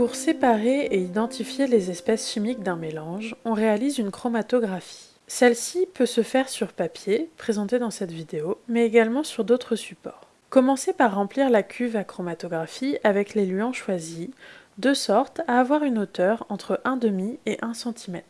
Pour séparer et identifier les espèces chimiques d'un mélange, on réalise une chromatographie. Celle-ci peut se faire sur papier, présenté dans cette vidéo, mais également sur d'autres supports. Commencez par remplir la cuve à chromatographie avec les luants choisis, de sorte à avoir une hauteur entre 1,5 et 1 cm.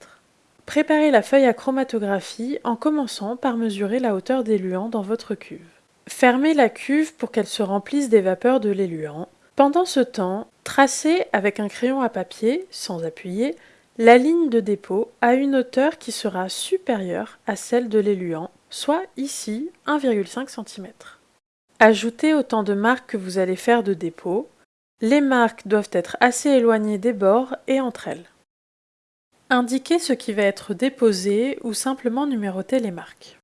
Préparez la feuille à chromatographie en commençant par mesurer la hauteur des luants dans votre cuve. Fermez la cuve pour qu'elle se remplisse des vapeurs de l'éluant. Pendant ce temps, tracez avec un crayon à papier, sans appuyer, la ligne de dépôt à une hauteur qui sera supérieure à celle de l'éluant, soit ici 1,5 cm. Ajoutez autant de marques que vous allez faire de dépôt. Les marques doivent être assez éloignées des bords et entre elles. Indiquez ce qui va être déposé ou simplement numéroter les marques.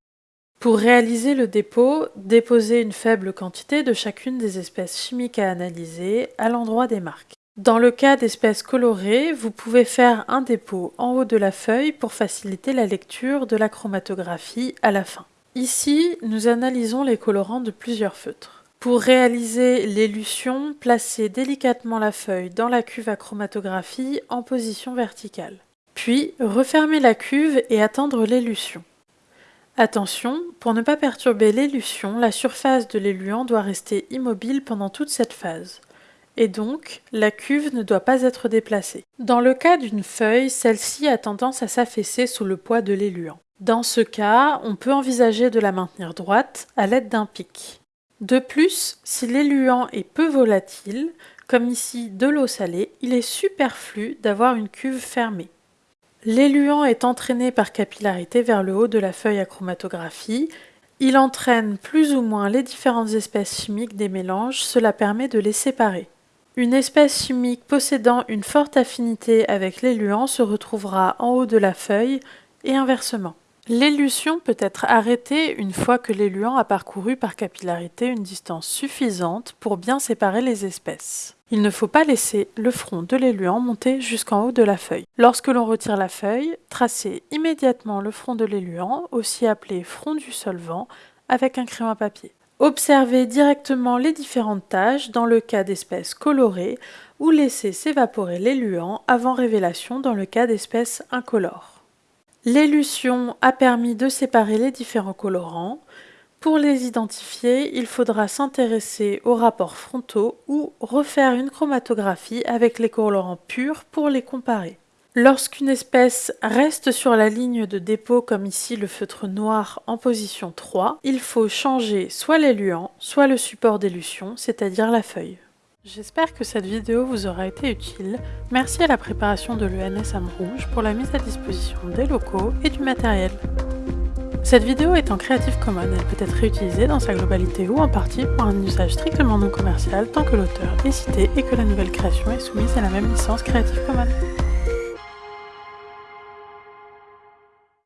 Pour réaliser le dépôt, déposez une faible quantité de chacune des espèces chimiques à analyser à l'endroit des marques. Dans le cas d'espèces colorées, vous pouvez faire un dépôt en haut de la feuille pour faciliter la lecture de la chromatographie à la fin. Ici, nous analysons les colorants de plusieurs feutres. Pour réaliser l'élution, placez délicatement la feuille dans la cuve à chromatographie en position verticale. Puis, refermez la cuve et attendre l'élution. Attention, pour ne pas perturber l'élution, la surface de l'éluant doit rester immobile pendant toute cette phase et donc la cuve ne doit pas être déplacée. Dans le cas d'une feuille, celle-ci a tendance à s'affaisser sous le poids de l'éluant. Dans ce cas, on peut envisager de la maintenir droite à l'aide d'un pic. De plus, si l'éluant est peu volatile, comme ici de l'eau salée, il est superflu d'avoir une cuve fermée. L'éluant est entraîné par capillarité vers le haut de la feuille à chromatographie. Il entraîne plus ou moins les différentes espèces chimiques des mélanges, cela permet de les séparer. Une espèce chimique possédant une forte affinité avec l'éluant se retrouvera en haut de la feuille et inversement. L'élution peut être arrêtée une fois que l'éluant a parcouru par capillarité une distance suffisante pour bien séparer les espèces. Il ne faut pas laisser le front de l'éluant monter jusqu'en haut de la feuille. Lorsque l'on retire la feuille, tracez immédiatement le front de l'éluant, aussi appelé front du solvant, avec un crayon à papier. Observez directement les différentes taches dans le cas d'espèces colorées ou laissez s'évaporer l'éluant avant révélation dans le cas d'espèces incolores. L'élution a permis de séparer les différents colorants. Pour les identifier, il faudra s'intéresser aux rapports frontaux ou refaire une chromatographie avec les colorants purs pour les comparer. Lorsqu'une espèce reste sur la ligne de dépôt comme ici le feutre noir en position 3, il faut changer soit l'éluant, soit le support d'élution, c'est-à-dire la feuille. J'espère que cette vidéo vous aura été utile. Merci à la préparation de l'ENS Rouge pour la mise à disposition des locaux et du matériel. Cette vidéo est en Creative Commons, elle peut être réutilisée dans sa globalité ou en partie pour un usage strictement non commercial tant que l'auteur est cité et que la nouvelle création est soumise à la même licence Creative Commons.